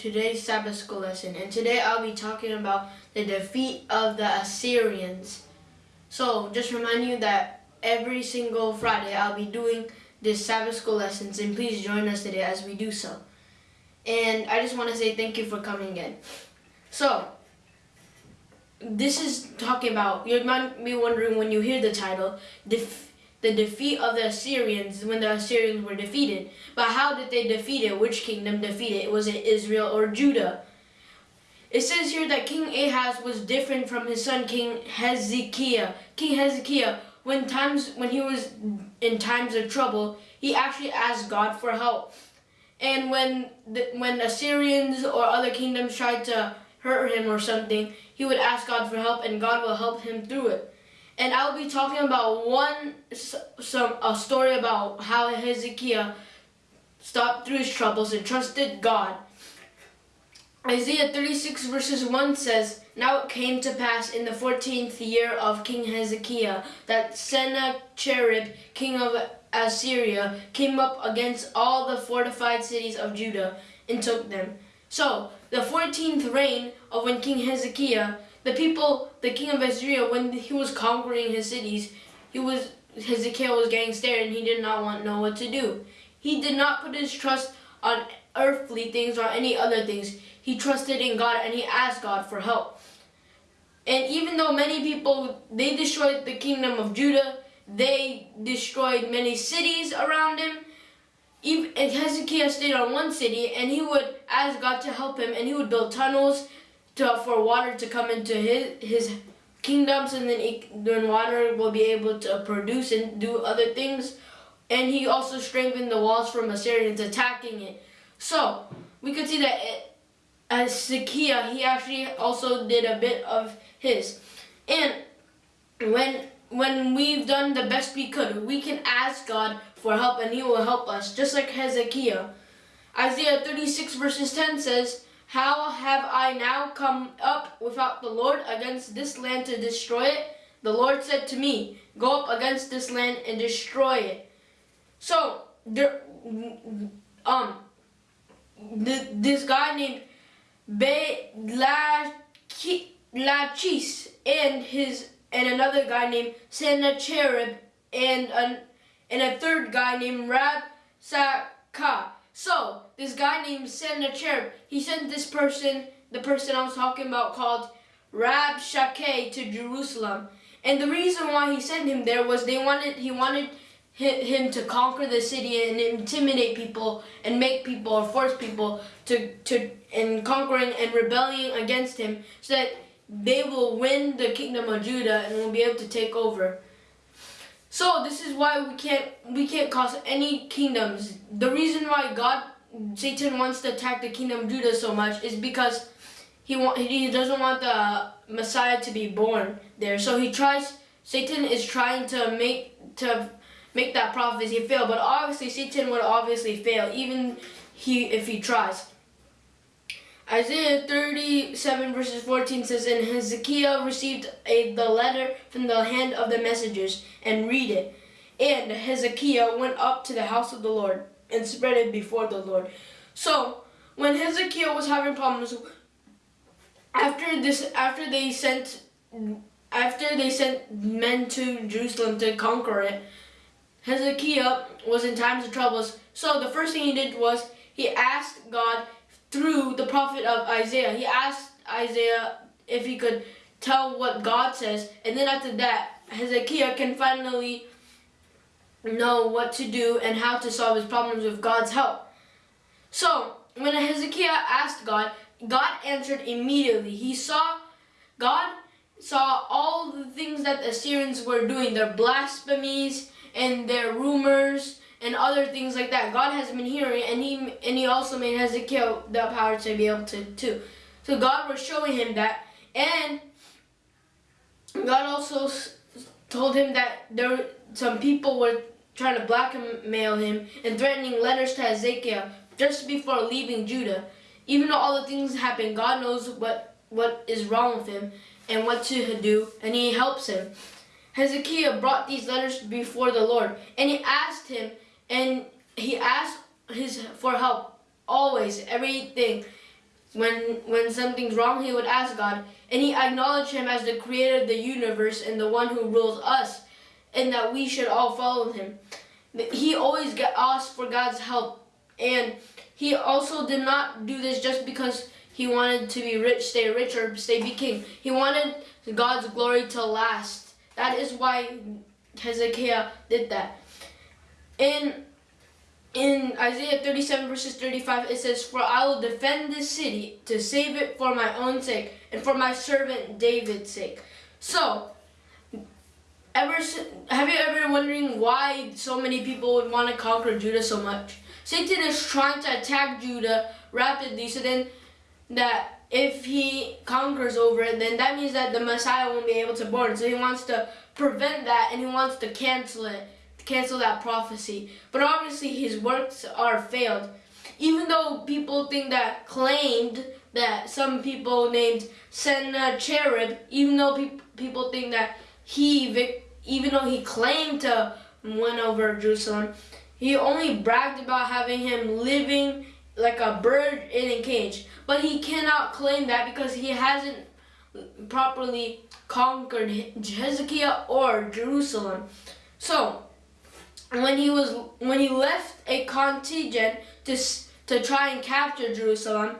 today's Sabbath school lesson. And today I'll be talking about the defeat of the Assyrians. So, just remind you that every single Friday I'll be doing this Sabbath school lessons and please join us today as we do so. And I just want to say thank you for coming in. So, this is talking about, you might be wondering when you hear the title, def the defeat of the Assyrians when the Assyrians were defeated. But how did they defeat it? Which kingdom defeated it? Was it Israel or Judah? It says here that King Ahaz was different from his son King Hezekiah. King Hezekiah, when times when he was in times of trouble, he actually asked God for help. And when the, when Assyrians or other kingdoms tried to hurt him or something, he would ask God for help and God will help him through it and I'll be talking about one some a story about how Hezekiah stopped through his troubles and trusted God. Isaiah 36 verses 1 says, Now it came to pass in the 14th year of King Hezekiah that Sennacherib, king of Assyria, came up against all the fortified cities of Judah and took them. So, the 14th reign of when King Hezekiah the people, the king of Assyria, when he was conquering his cities, he was Hezekiah was getting scared and he did not want know what to do. He did not put his trust on earthly things or any other things. He trusted in God and he asked God for help. And even though many people, they destroyed the kingdom of Judah, they destroyed many cities around him, even, and Hezekiah stayed on one city and he would ask God to help him and he would build tunnels to, for water to come into his, his kingdoms and then, he, then water will be able to produce and do other things. And he also strengthened the walls from Assyrians attacking it. So, we could see that it, as Hezekiah, he actually also did a bit of his. And when when we've done the best we could, we can ask God for help and he will help us, just like Hezekiah. Isaiah 36 verses 10 says, how have I now come up without the Lord against this land to destroy it? The Lord said to me, Go up against this land and destroy it. So, there, um, this guy named Be Lachis and his and another guy named Sennacherib and an, and a third guy named Rab Sakah so, this guy named Sennacherib, he sent this person, the person I was talking about called Rab Rabshakeh to Jerusalem. And the reason why he sent him there was they wanted he wanted him to conquer the city and intimidate people and make people or force people to to in conquering and rebelling against him so that they will win the kingdom of Judah and will be able to take over. So this is why we can't we can't cause any kingdoms. The reason why God Satan wants to attack the kingdom of Judah so much is because he want he doesn't want the Messiah to be born there. So he tries Satan is trying to make to make that prophecy fail, but obviously Satan would obviously fail even he if he tries. Isaiah 37 verses 14 says, And Hezekiah received a, the letter from the hand of the messengers, and read it. And Hezekiah went up to the house of the Lord, and spread it before the Lord. So, when Hezekiah was having problems, after this, after they sent, after they sent men to Jerusalem to conquer it, Hezekiah was in times of troubles. So the first thing he did was he asked God through the prophet of Isaiah. He asked Isaiah if he could tell what God says, and then after that, Hezekiah can finally know what to do and how to solve his problems with God's help. So, when Hezekiah asked God, God answered immediately. He saw, God saw all the things that the Assyrians were doing, their blasphemies and their rumors and other things like that. God has been hearing, and he and he also made Hezekiah the power to be able to too. So God was showing him that, and God also told him that there some people were trying to blackmail him and threatening letters to Hezekiah just before leaving Judah. Even though all the things happened, God knows what what is wrong with him and what to do, and He helps him. Hezekiah brought these letters before the Lord, and he asked him and he asked his for help always everything. When when something's wrong, he would ask God, and he acknowledged him as the creator of the universe and the one who rules us, and that we should all follow him. He always got asked for God's help, and he also did not do this just because he wanted to be rich, stay rich, or stay be king. He wanted God's glory to last. That is why Hezekiah did that. In in Isaiah 37 verses 35 it says, For I will defend this city to save it for my own sake and for my servant David's sake. So, ever have you ever been wondering why so many people would want to conquer Judah so much? Satan is trying to attack Judah rapidly so then that if he conquers over it, then that means that the Messiah won't be able to born. So he wants to prevent that and he wants to cancel it cancel that prophecy. But obviously his works are failed. Even though people think that claimed that some people named Sennacherib, even though pe people think that he, even though he claimed to win over Jerusalem, he only bragged about having him living like a bird in a cage. But he cannot claim that because he hasn't properly conquered Hezekiah or Jerusalem. So, when he was when he left a contingent to to try and capture Jerusalem,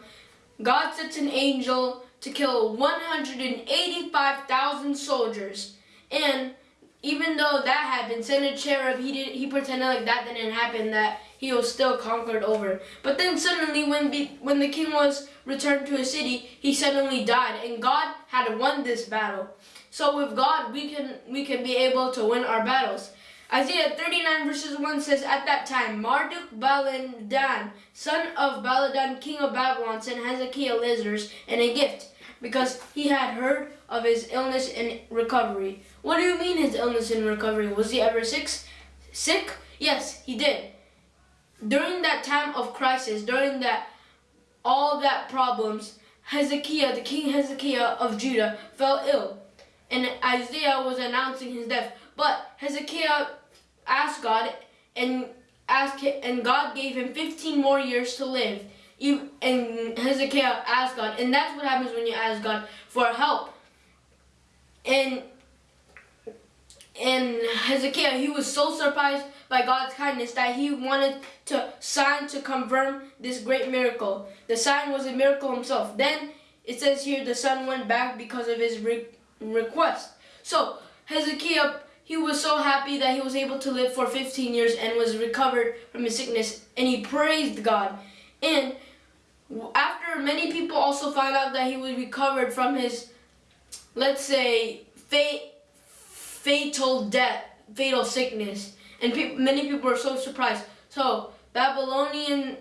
God sent an angel to kill 185,000 soldiers. And even though that happened, Sennacherib, he did he pretended like that didn't happen, that he was still conquered over. But then suddenly, when be, when the king was returned to his city, he suddenly died, and God had won this battle. So with God, we can we can be able to win our battles. Isaiah 39 verses 1 says, At that time, Marduk Baladan, son of Baladan, king of Babylon, sent Hezekiah lizards and a gift, because he had heard of his illness and recovery. What do you mean his illness and recovery? Was he ever sick? Sick? Yes, he did. During that time of crisis, during that all that problems, Hezekiah, the king Hezekiah of Judah, fell ill. And Isaiah was announcing his death. But Hezekiah asked God and asked and God gave him 15 more years to live. And Hezekiah asked God, and that's what happens when you ask God for help. And and Hezekiah, he was so surprised by God's kindness that he wanted to sign to confirm this great miracle. The sign was a miracle himself. Then it says here the sun went back because of his re request. So Hezekiah he was so happy that he was able to live for 15 years and was recovered from his sickness and he praised God. And after many people also found out that he was recovered from his, let's say, fatal death, fatal sickness. And pe many people were so surprised. So Babylonian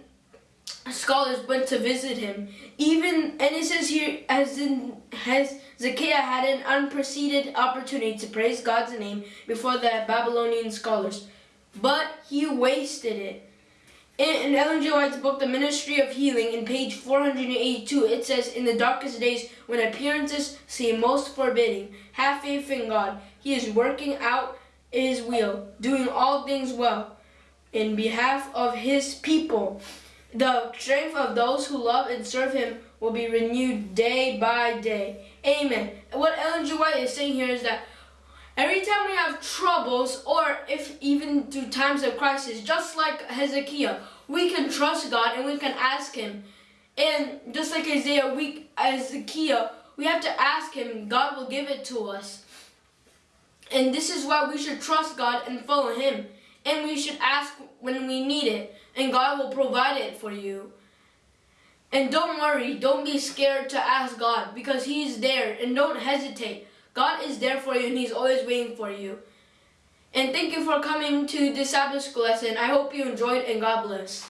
scholars went to visit him. Even, and it says here, as in, has Zacchaeus had an unprecedented opportunity to praise God's name before the Babylonian scholars, but he wasted it. In, in Ellen G. White's book, The Ministry of Healing, in page 482, it says, In the darkest days, when appearances seem most forbidding, have faith in God. He is working out his will, doing all things well, in behalf of his people. The strength of those who love and serve him will be renewed day by day. Amen. what Ellen G. White is saying here is that every time we have troubles or if even through times of crisis, just like Hezekiah, we can trust God and we can ask him. And just like Isaiah, we, Hezekiah, we have to ask him, God will give it to us. And this is why we should trust God and follow him. And we should ask when we need it and God will provide it for you. And don't worry, don't be scared to ask God because He's there and don't hesitate. God is there for you and He's always waiting for you. And thank you for coming to this Sabbath school lesson. I hope you enjoyed and God bless.